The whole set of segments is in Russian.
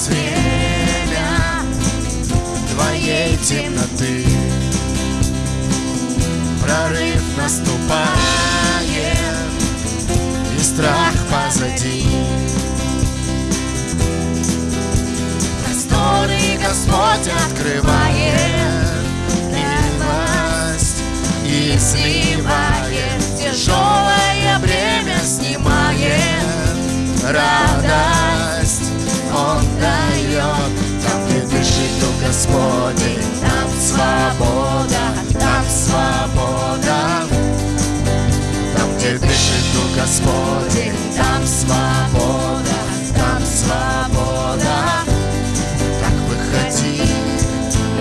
сквозь время твоей темноты. Прорыв наступает, и страх позади. Просторы Господь открывает. Дышит Дух Господень. Там свобода, там свобода. Так выходи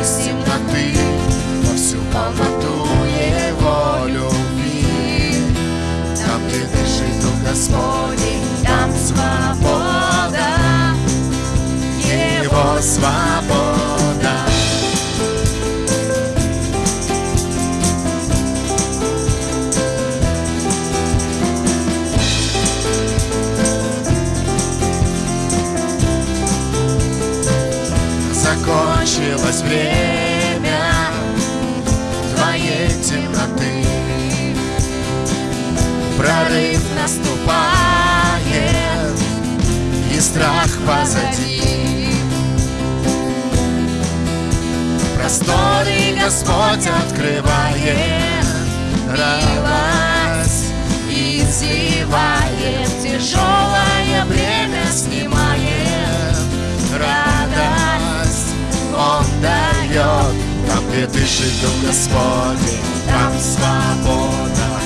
из темноты Во всю полноту Его любви Там, где дышит Дух Господень Там свобода. Его свобода наступает И страх позади. Просторы Господь открывает Радость и зевает Тяжелое бремя снимает Радость Он дает. Там, где дышит Дух Господень Там свобода,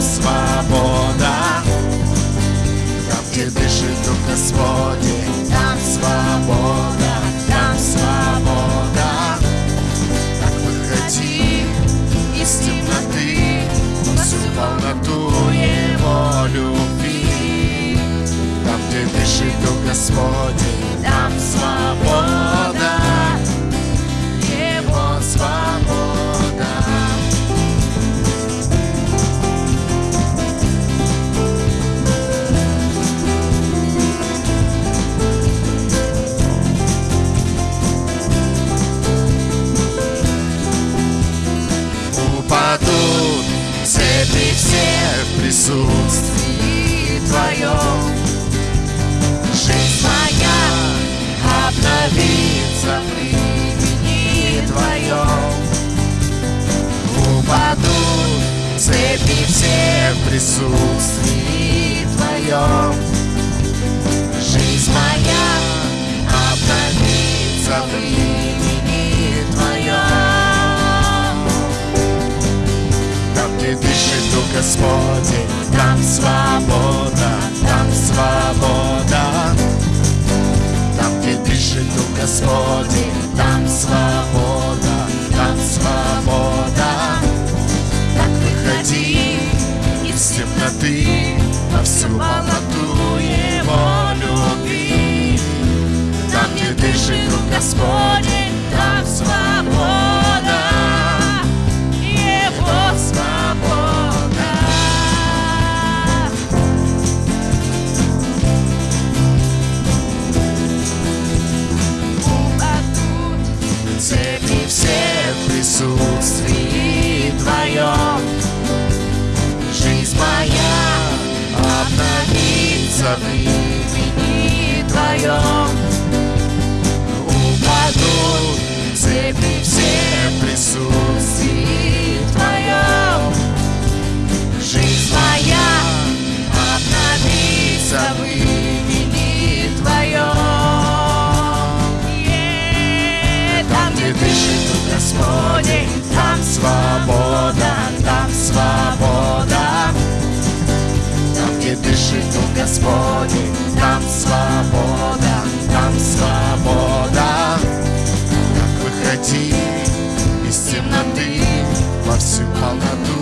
свобода. Там, где дышит Дух Господень Там свобода, присутствии Твоем Жизнь моя обновится в имени Твоем. Упадут цепи все в присутствии Твоем. Жизнь моя обновится в имени Твоем. Там, где дышит Дух Господень, там свобода, там свобода. Там, где дышит Дух Господень, обновится в имени Твоем. Господень, там свобода, там свобода. Так выходи из темноты во всю полноту